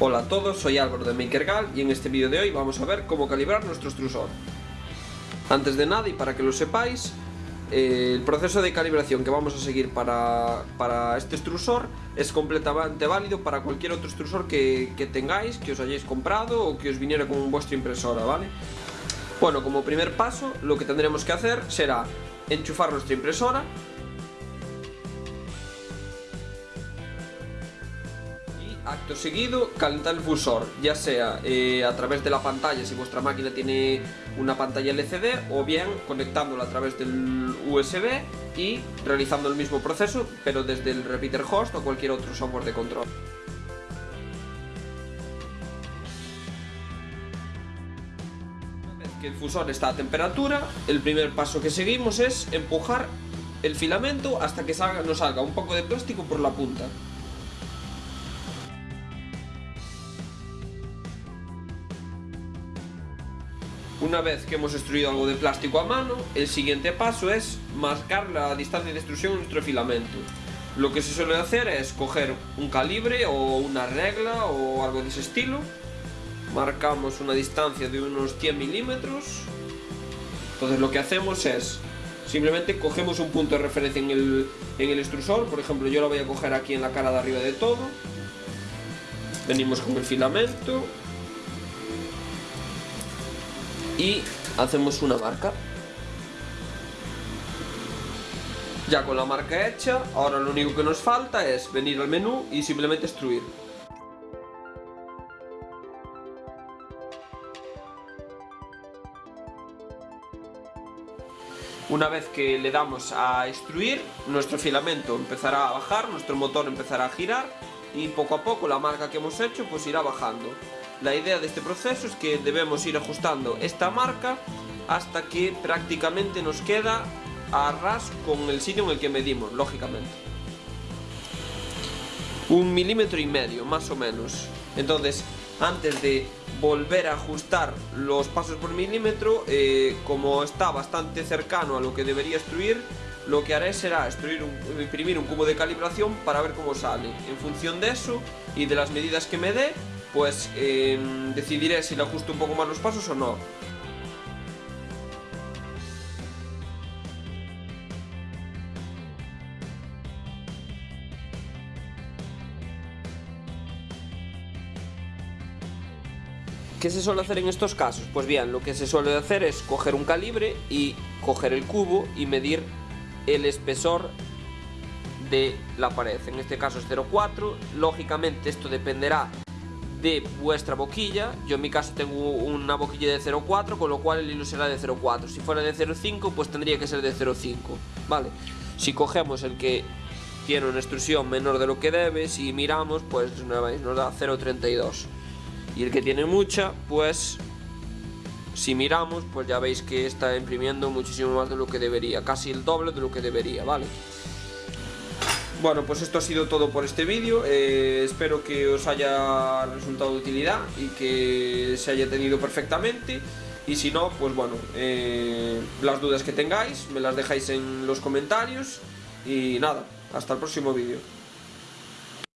Hola a todos, soy Álvaro de MakerGal y en este vídeo de hoy vamos a ver cómo calibrar nuestro extrusor. Antes de nada y para que lo sepáis, eh, el proceso de calibración que vamos a seguir para, para, este extrusor es completamente válido para cualquier otro extrusor que, que tengáis, que os hayáis comprado o que os viniera con vuestra impresora, ¿vale? Bueno, como primer paso, lo que tendremos que hacer será enchufar nuestra impresora acto seguido calentar el fusor, ya sea eh, a través de la pantalla si vuestra máquina tiene una pantalla LCD o bien conectándolo a través del USB y realizando el mismo proceso pero desde el repeater host o cualquier otro software de control. Una vez que el fusor está a temperatura, el primer paso que seguimos es empujar el filamento hasta que salga, nos salga un poco de plástico por la punta. Una vez que hemos extruido algo de plástico a mano, el siguiente paso es marcar la distancia de extrusión de nuestro filamento. Lo que se suele hacer es coger un calibre o una regla o algo de ese estilo. Marcamos una distancia de unos 100 milímetros. Entonces lo que hacemos es simplemente cogemos un punto de referencia en el, en el extrusor. Por ejemplo, yo lo voy a coger aquí en la cara de arriba de todo. Venimos con el filamento, y hacemos una marca ya con la marca hecha ahora lo único que nos falta es venir al menú y simplemente extruir Una vez que le damos a extruir, nuestro filamento empezará a bajar, nuestro motor empezará a girar y poco a poco la marca que hemos hecho pues irá bajando. La idea de este proceso es que debemos ir ajustando esta marca hasta que prácticamente nos queda a ras con el sitio en el que medimos, lógicamente. Un milímetro y medio, más o menos. Entonces, antes de volver a ajustar los pasos por milímetro, eh, como está bastante cercano a lo que debería extruir, lo que haré será imprimir un cubo de calibración para ver cómo sale. En función de eso y de las medidas que me dé, pues eh, decidiré si le ajusto un poco más los pasos o no. ¿Qué se suele hacer en estos casos? Pues bien, lo que se suele hacer es coger un calibre y coger el cubo y medir el espesor de la pared. En este caso es 0,4. Lógicamente esto dependerá de vuestra boquilla. Yo en mi caso tengo una boquilla de 0,4, con lo cual el hilo será de 0,4. Si fuera de 0,5, pues tendría que ser de 0,5. Vale. Si cogemos el que tiene una extrusión menor de lo que debe, si miramos, pues nos da 0,32. Y el que tiene mucha, pues si miramos, pues ya veis que está imprimiendo muchísimo más de lo que debería, casi el doble de lo que debería, ¿vale? Bueno, pues esto ha sido todo por este vídeo, eh, espero que os haya resultado de utilidad y que se haya tenido perfectamente. Y si no, pues bueno, eh, las dudas que tengáis me las dejáis en los comentarios. Y nada, hasta el próximo vídeo.